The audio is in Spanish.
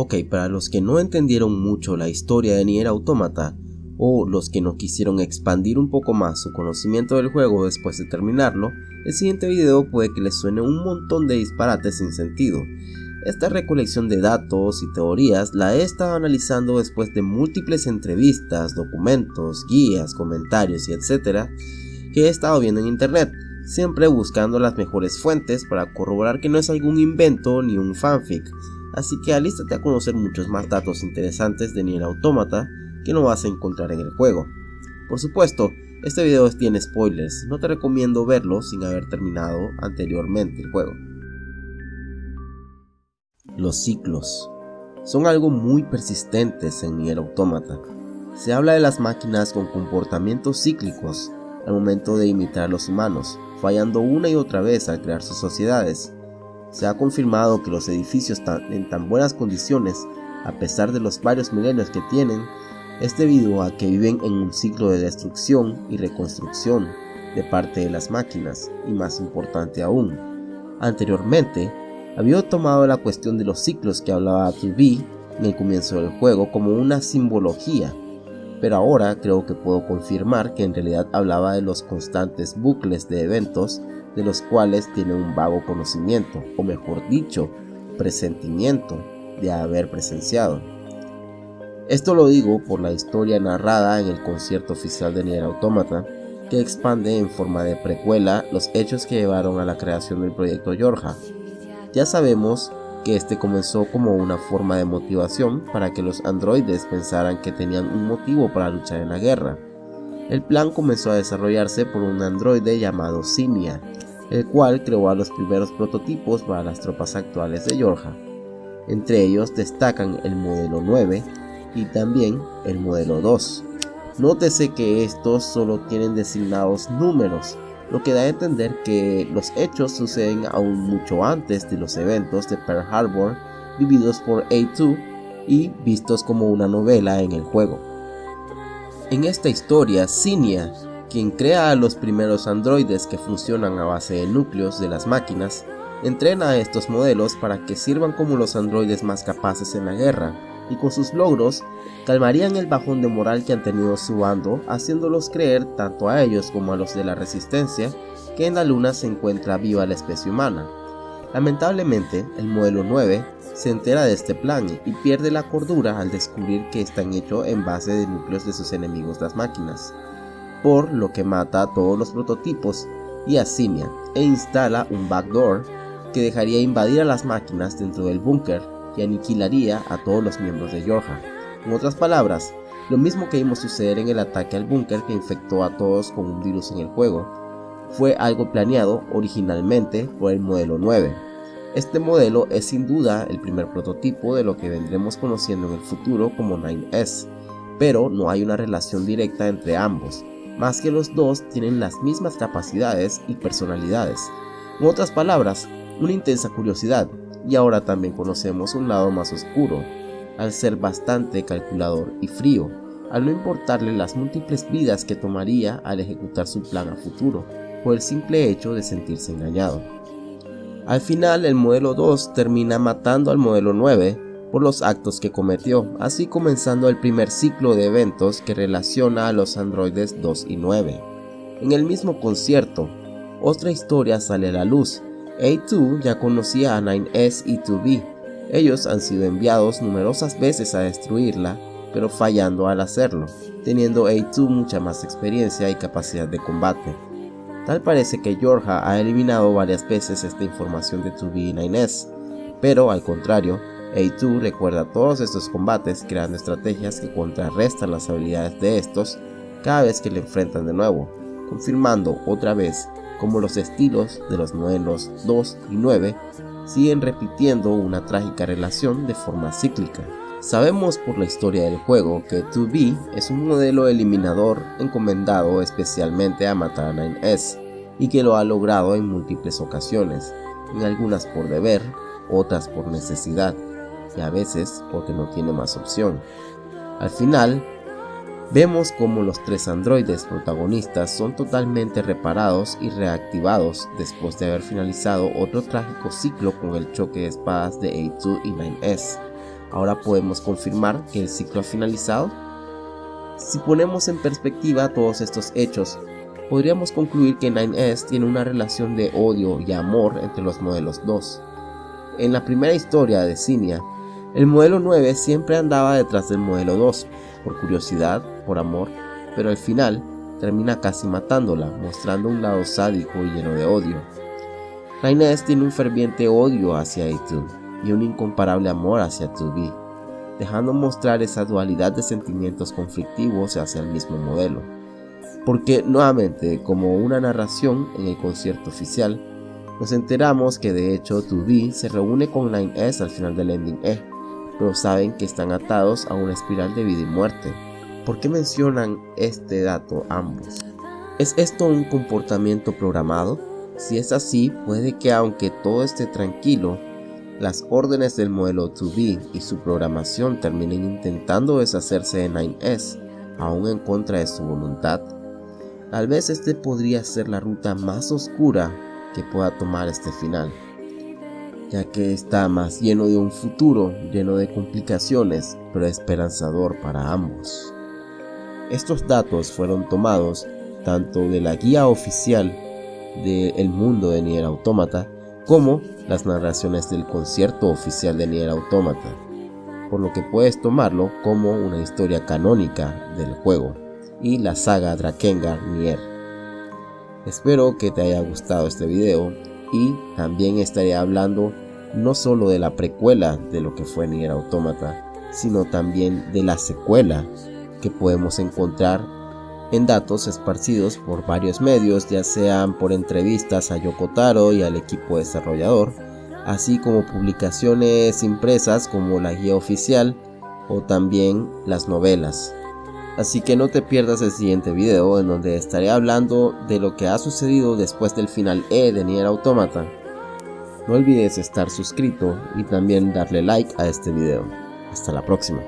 Ok, para los que no entendieron mucho la historia de Nier Automata, o los que no quisieron expandir un poco más su conocimiento del juego después de terminarlo, el siguiente video puede que les suene un montón de disparates sin sentido. Esta recolección de datos y teorías la he estado analizando después de múltiples entrevistas, documentos, guías, comentarios y etcétera que he estado viendo en internet, siempre buscando las mejores fuentes para corroborar que no es algún invento ni un fanfic, así que alístate a conocer muchos más datos interesantes de Nier Automata que no vas a encontrar en el juego. Por supuesto, este video tiene spoilers, no te recomiendo verlo sin haber terminado anteriormente el juego. Los ciclos son algo muy persistentes en Nier Automata. Se habla de las máquinas con comportamientos cíclicos al momento de imitar a los humanos, fallando una y otra vez al crear sus sociedades. Se ha confirmado que los edificios están en tan buenas condiciones, a pesar de los varios milenios que tienen, es debido a que viven en un ciclo de destrucción y reconstrucción de parte de las máquinas, y más importante aún, anteriormente había tomado la cuestión de los ciclos que hablaba 2B en el comienzo del juego como una simbología, pero ahora creo que puedo confirmar que en realidad hablaba de los constantes bucles de eventos de los cuales tiene un vago conocimiento, o mejor dicho, presentimiento de haber presenciado. Esto lo digo por la historia narrada en el concierto oficial de Nier Automata, que expande en forma de precuela los hechos que llevaron a la creación del proyecto Yorja. Ya sabemos que este comenzó como una forma de motivación para que los androides pensaran que tenían un motivo para luchar en la guerra. El plan comenzó a desarrollarse por un androide llamado Simia, el cual creó a los primeros prototipos para las tropas actuales de Yorja. Entre ellos destacan el modelo 9, y también el modelo 2. Nótese que estos solo tienen designados números, lo que da a entender que los hechos suceden aún mucho antes de los eventos de Pearl Harbor vividos por A2 y vistos como una novela en el juego. En esta historia, Cinia, quien crea a los primeros androides que funcionan a base de núcleos de las máquinas, entrena a estos modelos para que sirvan como los androides más capaces en la guerra, y con sus logros calmarían el bajón de moral que han tenido su bando, haciéndolos creer tanto a ellos como a los de la resistencia que en la luna se encuentra viva la especie humana. Lamentablemente, el modelo 9 se entera de este plan y pierde la cordura al descubrir que están hechos en base de núcleos de sus enemigos las máquinas, por lo que mata a todos los prototipos y a Simia e instala un backdoor que dejaría invadir a las máquinas dentro del búnker y aniquilaría a todos los miembros de Yorha. En otras palabras, lo mismo que vimos suceder en el ataque al búnker que infectó a todos con un virus en el juego, fue algo planeado originalmente por el modelo 9. Este modelo es sin duda el primer prototipo de lo que vendremos conociendo en el futuro como 9S, pero no hay una relación directa entre ambos, más que los dos tienen las mismas capacidades y personalidades. En otras palabras, una intensa curiosidad, y ahora también conocemos un lado más oscuro, al ser bastante calculador y frío, al no importarle las múltiples vidas que tomaría al ejecutar su plan a futuro, por el simple hecho de sentirse engañado. Al final el modelo 2 termina matando al modelo 9 por los actos que cometió, así comenzando el primer ciclo de eventos que relaciona a los androides 2 y 9. En el mismo concierto, otra historia sale a la luz, A2 ya conocía a 9S y 2B. Ellos han sido enviados numerosas veces a destruirla, pero fallando al hacerlo, teniendo A2 mucha más experiencia y capacidad de combate. Tal parece que Yorha ha eliminado varias veces esta información de 2B y 9S, pero al contrario, A2 recuerda todos estos combates creando estrategias que contrarrestan las habilidades de estos cada vez que le enfrentan de nuevo, confirmando otra vez como los estilos de los modelos 2 y 9 siguen repitiendo una trágica relación de forma cíclica. Sabemos por la historia del juego que 2B es un modelo eliminador encomendado especialmente a matar a 9S y que lo ha logrado en múltiples ocasiones, en algunas por deber, otras por necesidad y a veces porque no tiene más opción. Al final, Vemos como los tres androides protagonistas son totalmente reparados y reactivados después de haber finalizado otro trágico ciclo con el choque de espadas de A2 y 9S. Ahora podemos confirmar que el ciclo ha finalizado. Si ponemos en perspectiva todos estos hechos, podríamos concluir que 9S tiene una relación de odio y amor entre los modelos 2. En la primera historia de Cinia, el modelo 9 siempre andaba detrás del modelo 2, por curiosidad, por amor, pero al final termina casi matándola, mostrando un lado sádico y lleno de odio. 9S tiene un ferviente odio hacia A2 y un incomparable amor hacia 2B, dejando mostrar esa dualidad de sentimientos conflictivos hacia el mismo modelo. Porque nuevamente, como una narración en el concierto oficial, nos enteramos que de hecho 2B se reúne con 9S al final del ending E, pero saben que están atados a una espiral de vida y muerte. ¿Por qué mencionan este dato ambos? ¿Es esto un comportamiento programado? Si es así, puede que aunque todo esté tranquilo, las órdenes del modelo 2B y su programación terminen intentando deshacerse de 9S, aún en contra de su voluntad. Tal vez este podría ser la ruta más oscura que pueda tomar este final ya que está más lleno de un futuro lleno de complicaciones, pero esperanzador para ambos. Estos datos fueron tomados tanto de la guía oficial de Mundo de Nier Automata como las narraciones del concierto oficial de Nier Automata, por lo que puedes tomarlo como una historia canónica del juego y la saga Drakengard Nier. Espero que te haya gustado este video y también estaré hablando no solo de la precuela de lo que fue Nier Automata, sino también de la secuela que podemos encontrar en datos esparcidos por varios medios, ya sean por entrevistas a Yokotaro y al equipo desarrollador, así como publicaciones impresas como la guía oficial o también las novelas. Así que no te pierdas el siguiente video en donde estaré hablando de lo que ha sucedido después del final E de Nier Automata. No olvides estar suscrito y también darle like a este video. Hasta la próxima.